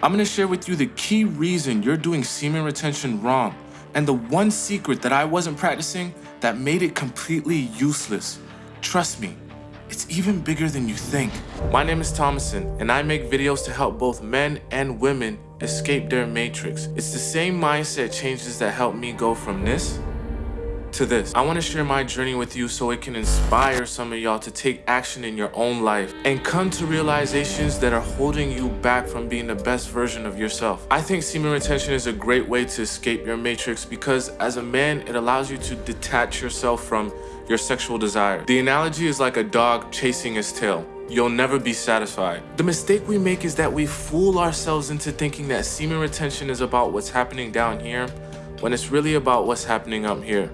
I'm gonna share with you the key reason you're doing semen retention wrong and the one secret that I wasn't practicing that made it completely useless. Trust me, it's even bigger than you think. My name is Thomason and I make videos to help both men and women escape their matrix. It's the same mindset changes that helped me go from this to this. I want to share my journey with you so it can inspire some of y'all to take action in your own life and come to realizations that are holding you back from being the best version of yourself. I think semen retention is a great way to escape your matrix because as a man, it allows you to detach yourself from your sexual desire. The analogy is like a dog chasing his tail. You'll never be satisfied. The mistake we make is that we fool ourselves into thinking that semen retention is about what's happening down here when it's really about what's happening up here.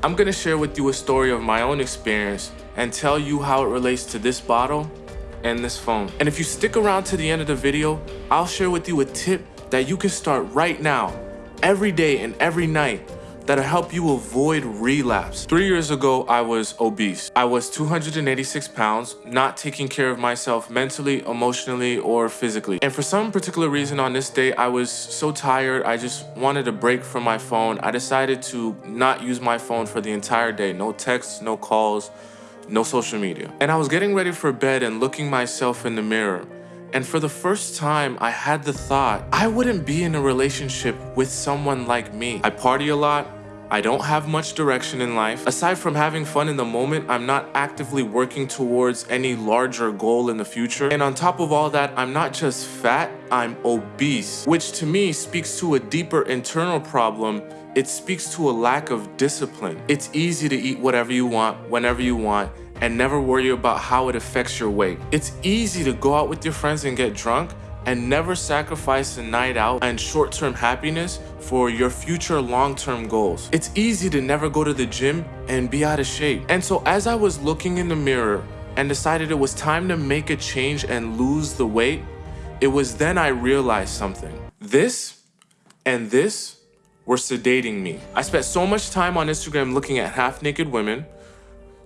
I'm gonna share with you a story of my own experience and tell you how it relates to this bottle and this phone. And if you stick around to the end of the video, I'll share with you a tip that you can start right now, every day and every night that'll help you avoid relapse. Three years ago, I was obese. I was 286 pounds, not taking care of myself mentally, emotionally, or physically. And for some particular reason on this day, I was so tired, I just wanted a break from my phone. I decided to not use my phone for the entire day. No texts, no calls, no social media. And I was getting ready for bed and looking myself in the mirror. And for the first time, I had the thought, I wouldn't be in a relationship with someone like me. I party a lot, I don't have much direction in life. Aside from having fun in the moment, I'm not actively working towards any larger goal in the future. And on top of all that, I'm not just fat, I'm obese, which to me speaks to a deeper internal problem it speaks to a lack of discipline. It's easy to eat whatever you want, whenever you want, and never worry about how it affects your weight. It's easy to go out with your friends and get drunk, and never sacrifice a night out and short-term happiness for your future long-term goals. It's easy to never go to the gym and be out of shape. And so as I was looking in the mirror and decided it was time to make a change and lose the weight, it was then I realized something. This and this were sedating me. I spent so much time on Instagram looking at half-naked women,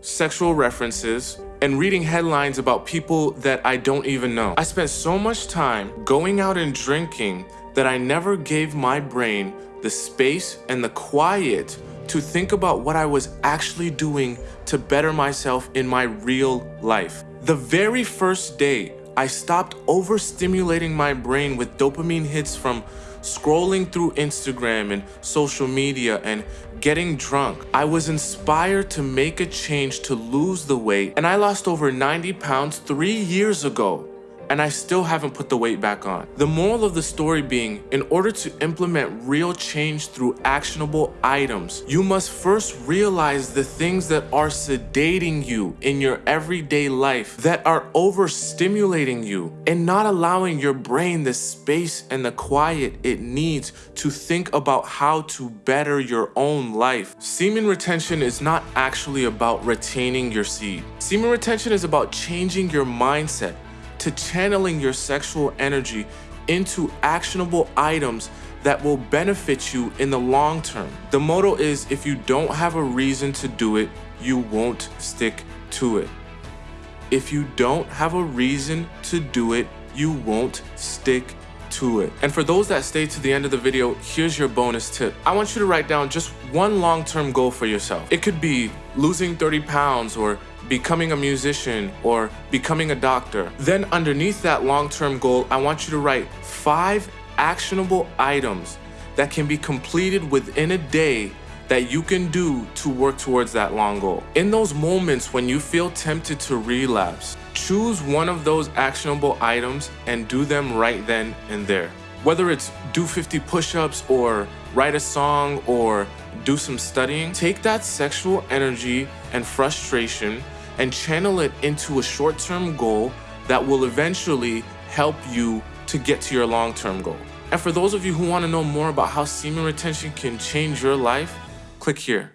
sexual references, and reading headlines about people that I don't even know. I spent so much time going out and drinking that I never gave my brain the space and the quiet to think about what I was actually doing to better myself in my real life. The very first day, I stopped overstimulating my brain with dopamine hits from scrolling through Instagram and social media and getting drunk. I was inspired to make a change to lose the weight and I lost over 90 pounds three years ago and I still haven't put the weight back on. The moral of the story being, in order to implement real change through actionable items, you must first realize the things that are sedating you in your everyday life, that are overstimulating you, and not allowing your brain the space and the quiet it needs to think about how to better your own life. Semen retention is not actually about retaining your seed. Semen retention is about changing your mindset to channeling your sexual energy into actionable items that will benefit you in the long term. The motto is if you don't have a reason to do it, you won't stick to it. If you don't have a reason to do it, you won't stick to it. And for those that stay to the end of the video, here's your bonus tip. I want you to write down just one long-term goal for yourself. It could be losing 30 pounds or becoming a musician, or becoming a doctor. Then underneath that long-term goal, I want you to write five actionable items that can be completed within a day that you can do to work towards that long goal. In those moments when you feel tempted to relapse, choose one of those actionable items and do them right then and there. Whether it's do 50 push-ups or write a song or do some studying, take that sexual energy and frustration and channel it into a short-term goal that will eventually help you to get to your long-term goal. And for those of you who want to know more about how semen retention can change your life, click here.